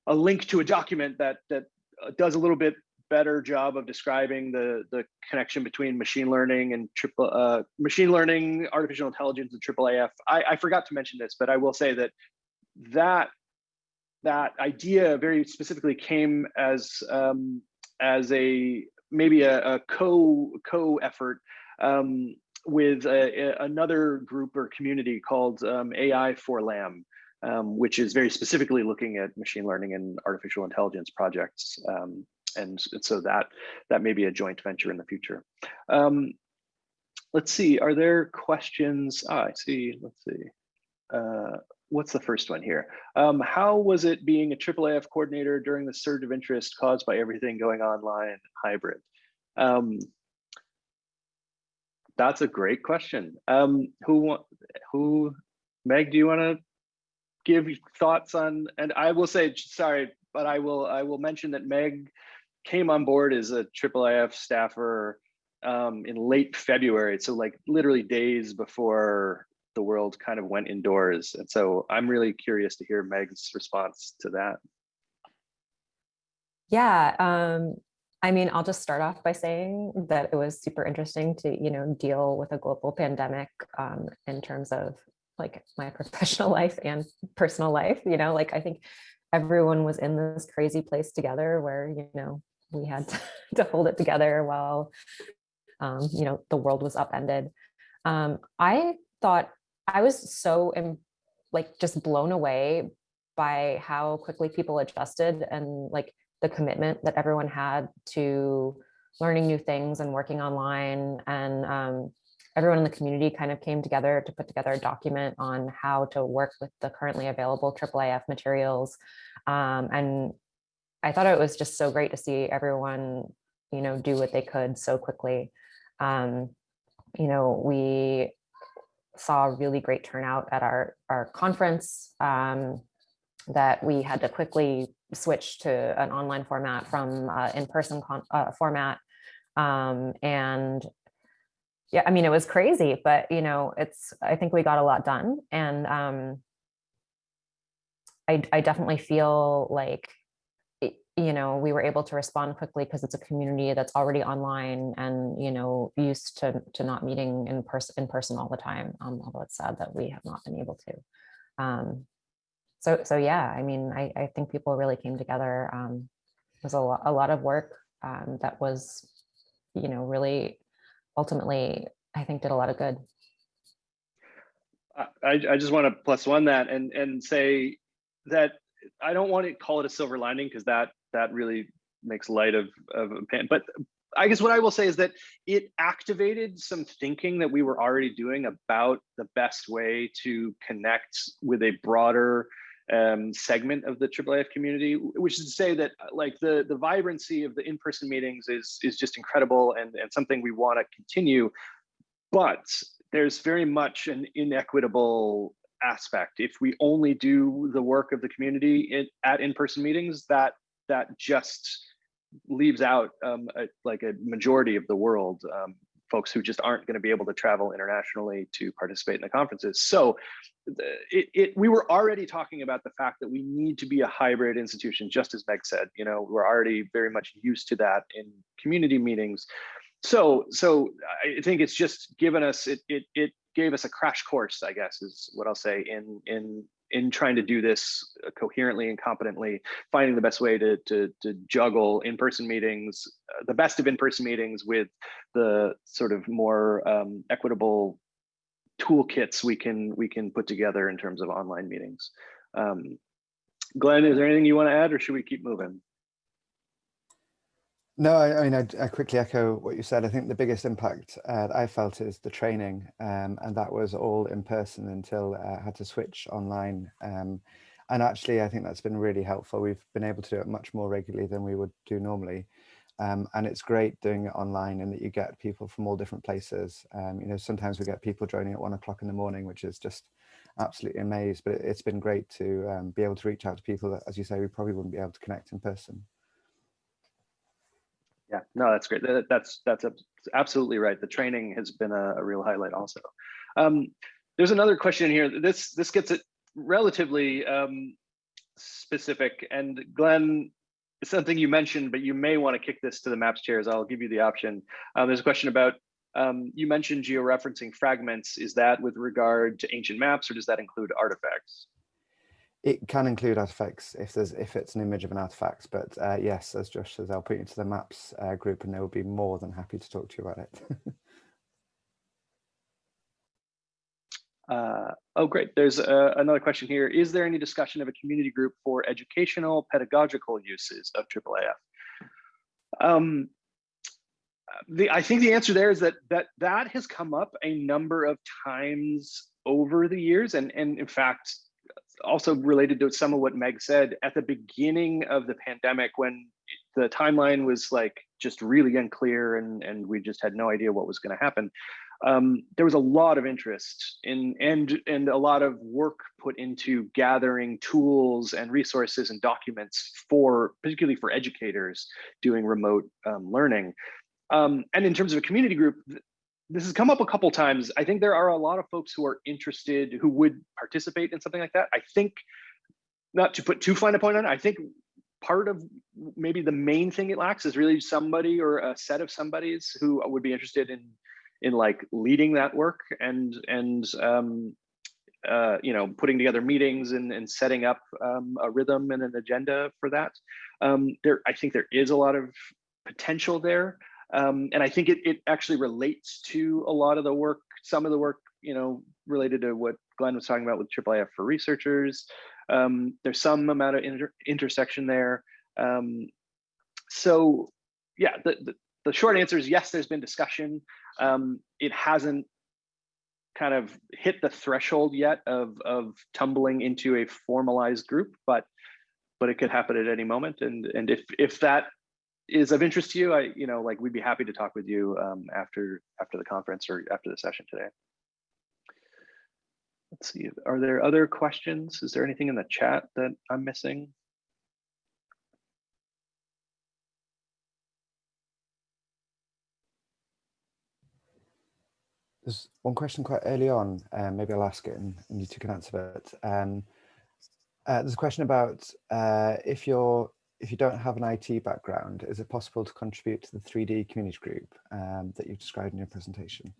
a link to a document that that uh, does a little bit better job of describing the the connection between machine learning and triple uh, machine learning, artificial intelligence, and IIIF. I, I forgot to mention this, but I will say that that that idea very specifically came as um, as a maybe a, a co co effort um, with a, a, another group or community called um, AI for LAM um, which is very specifically looking at machine learning and artificial intelligence projects. Um, and, so that that may be a joint venture in the future. Um, let's see, are there questions? Ah, I see, let's see. Uh, what's the first one here? Um, how was it being a IIIF coordinator during the surge of interest caused by everything going online hybrid? Um, that's a great question. Um, who, who, Meg, do you want to give thoughts on, and I will say, sorry, but I will I will mention that Meg came on board as a IIIF staffer um, in late February, so like literally days before the world kind of went indoors. And so I'm really curious to hear Meg's response to that. Yeah, um, I mean, I'll just start off by saying that it was super interesting to, you know, deal with a global pandemic um, in terms of like my professional life and personal life, you know, like I think everyone was in this crazy place together where, you know, we had to, hold it together while, um, you know, the world was upended. Um, I thought I was so like just blown away by how quickly people adjusted and like the commitment that everyone had to learning new things and working online and um, everyone in the community kind of came together to put together a document on how to work with the currently available IIIF materials. Um, and I thought it was just so great to see everyone, you know, do what they could so quickly. Um, you know, we saw a really great turnout at our, our conference um, that we had to quickly switch to an online format from uh, in-person uh, format. Um, and yeah, I mean, it was crazy, but you know, it's, I think we got a lot done. And um, I, I definitely feel like, you know, we were able to respond quickly because it's a community that's already online and, you know, used to, to not meeting in person in person all the time. Um, although it's sad that we have not been able to. Um, so, so yeah, I mean, I, I think people really came together. Um, it was a lot, a lot of work um, that was, you know, really ultimately, I think did a lot of good. I, I just want to plus one that and and say that I don't want to call it a silver lining because that that really makes light of of a pan. But I guess what I will say is that it activated some thinking that we were already doing about the best way to connect with a broader um, segment of the IIIF community, which is to say that like the, the vibrancy of the in-person meetings is, is just incredible and, and something we wanna continue, but there's very much an inequitable aspect. If we only do the work of the community in, at in-person meetings, that that just leaves out um, a, like a majority of the world. Um, folks who just aren't going to be able to travel internationally to participate in the conferences. So it, it, we were already talking about the fact that we need to be a hybrid institution, just as Meg said, you know, we're already very much used to that in community meetings. So, so I think it's just given us, it, it, it gave us a crash course, I guess, is what I'll say in, in in trying to do this coherently and competently, finding the best way to to, to juggle in-person meetings, uh, the best of in-person meetings with the sort of more um, equitable toolkits we can we can put together in terms of online meetings. Um, Glen, is there anything you want to add, or should we keep moving? No, I, I mean, I, I, quickly echo what you said. I think the biggest impact uh, I felt is the training, um, and that was all in person until uh, I had to switch online. Um, and actually, I think that's been really helpful. We've been able to do it much more regularly than we would do normally. Um, and it's great doing it online and that you get people from all different places. Um, you know, sometimes we get people joining at one o'clock in the morning, which is just absolutely amazed. But it's been great to um, be able to reach out to people that, as you say, we probably wouldn't be able to connect in person. Yeah, no, that's great. That, that's that's absolutely right. The training has been a, a real highlight also. Um, there's another question here. This this gets it relatively um, specific. And Glen, something you mentioned, but you may want to kick this to the maps chairs. I'll give you the option. Um, there's a question about, um, you mentioned georeferencing fragments. Is that with regard to ancient maps or does that include artifacts? It can include artifacts if there's if it's an image of an artifact, but uh, yes, as Josh says, I'll put you into the maps uh, group and they will be more than happy to talk to you about it. uh, oh, great. There's uh, another question here. Is there any discussion of a community group for educational pedagogical uses of IIIF? Um, the, I think the answer there is that that that has come up a number of times over the years, and and in fact, also related to some of what Meg said at the beginning of the pandemic when the timeline was like just really unclear and, and we just had no idea what was going to happen. Um, there was a lot of interest in and and a lot of work put into gathering tools and resources and documents for particularly for educators doing remote um, learning. Um, and in terms of a community group, this has come up a couple times. I think there are a lot of folks who are interested, who would participate in something like that. I think, not to put too fine a point on it, I think part of maybe the main thing it lacks is really somebody or a set of somebodies who would be interested in in like leading that work and and um, uh, you know putting together meetings and, and setting up um, a rhythm and an agenda for that. Um, there, I think there is a lot of potential there, um, and I think it it actually relates to a lot of the work, some of the work you know related to what Glen was talking about with IIIF for researchers. Um, there's some amount of inter intersection there. Um, so yeah, the, the, the short answer is yes, there's been discussion. Um, it hasn't kind of hit the threshold yet of, of tumbling into a formalized group, but but it could happen at any moment. And and if if that is of interest to you, I you know like we'd be happy to talk with you um, after after the conference or after the session today. Let's see, are there other questions? Is there anything in the chat that I'm missing? There's one question quite early on, um, maybe I'll ask it and, and you two can answer it. Um, uh, there's a question about uh, if you're if you don't have an IT background, is it possible to contribute to the 3D community group um, that you've described in your presentation?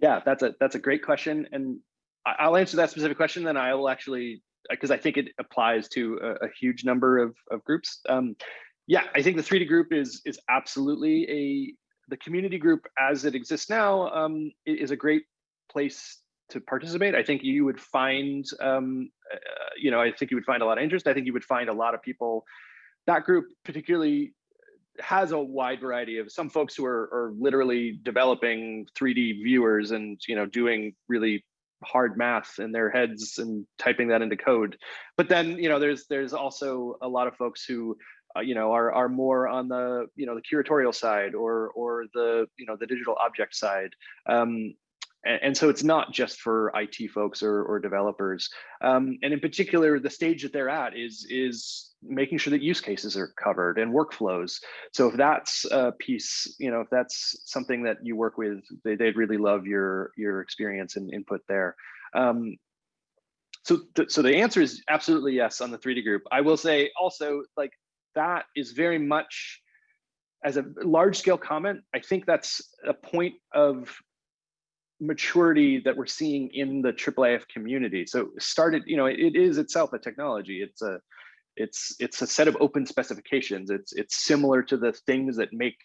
Yeah, that's a that's a great question, and I'll answer that specific question. Then I will actually because I think it applies to a, a huge number of of groups. Um, yeah, I think the 3D group is is absolutely a the community group as it exists now um, is a great place to participate. I think you would find, um, uh, you know, I think you would find a lot of interest. I think you would find a lot of people. That group particularly has a wide variety of some folks who are, are literally developing 3D viewers and you know doing really hard math in their heads and typing that into code. But then you know there's there's also a lot of folks who uh, you know are are more on the you know the curatorial side or or the you know the digital object side. Um, and, and so it's not just for IT folks or, or developers. Um, and in particular, the stage that they're at is, is making sure that use cases are covered and workflows. So if that's a piece, you know, if that's something that you work with, they, would really love your, your experience and input there. Um, so, th so the answer is absolutely yes on the 3D group. I will say also like that is very much as a large scale comment, I think that's a point of maturity that we're seeing in the IIIF community. So started, you know, it, it is itself a technology. It's a, it's it's a set of open specifications. It's it's similar to the things that make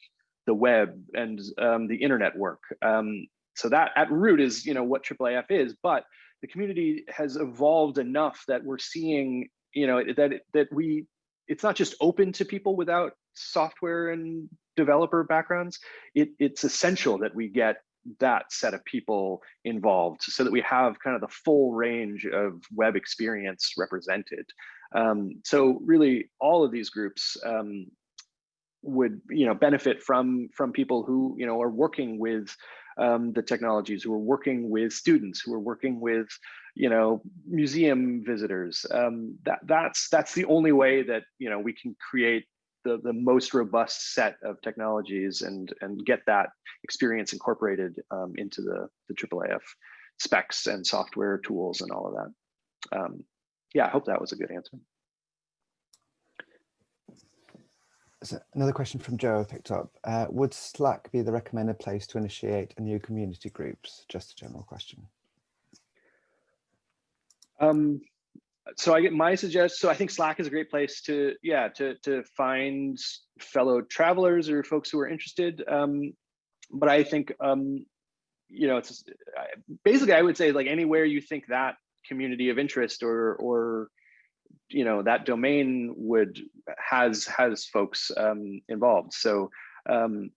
the web and um, the internet work. Um, so that at root is you know what IIIF is, but the community has evolved enough that we're seeing you know that that we it's not just open to people without software and developer backgrounds. It, it's essential that we get that set of people involved so that we have kind of the full range of web experience represented. Um, so really all of these groups um, would you know benefit from from people who you know are working with um, the technologies who are working with students who are working with you know museum visitors um, that that's that's the only way that you know we can create the, the most robust set of technologies and, and get that experience incorporated um, into the, the IIIF specs and software tools and all of that. Um, yeah, I hope that was a good answer. So another question from Joe I picked up. Uh, would Slack be the recommended place to initiate a new community groups? Just a general question. Um, so I get my suggest. So I think Slack is a great place to, yeah, to to find fellow travelers or folks who are interested. Um, but I think, um, you know, it's basically I would say like anywhere you think that community of interest or or you know that domain would has has folks um, involved. So um,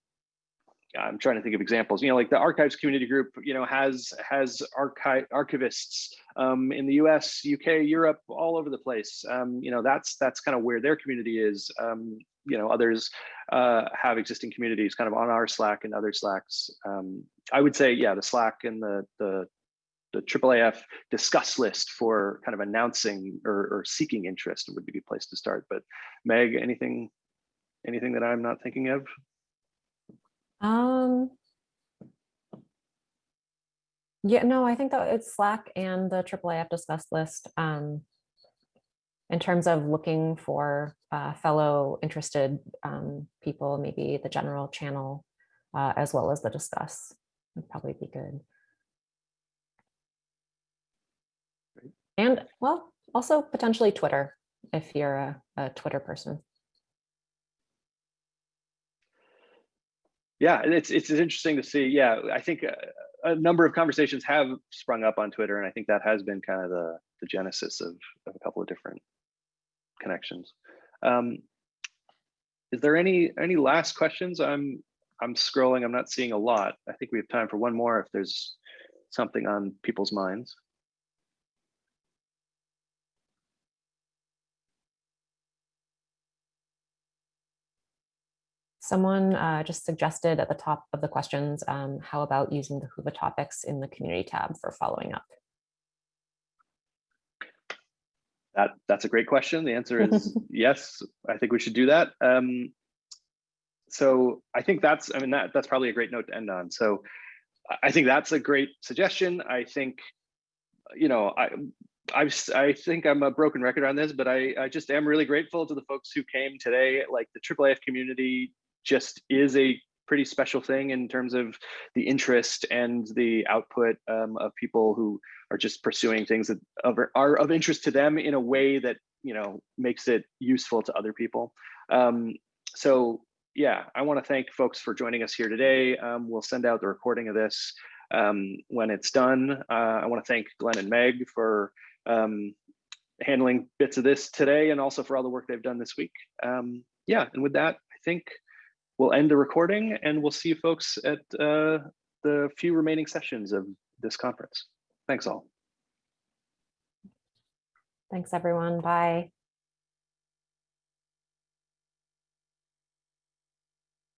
I'm trying to think of examples. You know, like the archives community group, you know, has has archive archivists um, in the U.S., UK, Europe, all over the place. Um, you know, that's that's kind of where their community is. Um, you know, others uh, have existing communities, kind of on our Slack and other Slacks. Um, I would say, yeah, the Slack and the the the IIIF discuss list for kind of announcing or, or seeking interest would be a place to start. But Meg, anything anything that I'm not thinking of? Um, yeah, no, I think that it's Slack and the IIIF discuss list. Um, in terms of looking for uh, fellow interested um, people, maybe the general channel uh, as well as the discuss would probably be good. And well, also potentially Twitter if you're a, a Twitter person. Yeah, it's it's interesting to see. Yeah, I think a, a number of conversations have sprung up on Twitter, and I think that has been kind of the the genesis of, of a couple of different connections. Um, is there any any last questions? I'm I'm scrolling. I'm not seeing a lot. I think we have time for one more if there's something on people's minds. Someone uh, just suggested at the top of the questions, um, how about using the Whova topics in the community tab for following up? That that's a great question. The answer is yes. I think we should do that. Um, so I think that's I mean that that's probably a great note to end on. So I- think that's a great suggestion. I think you know I I I think I'm a broken record on this, but I I just am really grateful to the folks who came today. Like the IIIF community just is a pretty special thing in terms of the interest and the output um, of people who are just pursuing things that are of interest to them in a way that you know makes it useful to other people. Um, so yeah, I want to thank folks for joining us here today. Um, we'll send out the recording of this um, when it's done. Uh, I want to thank Glen and Meg for um, handling bits of this today and also for all the work they've done this week. Um, yeah, and with that, I think we'll end the recording and we'll see you folks at uh, the few remaining sessions of this conference. Thanks all. Thanks, everyone. Bye.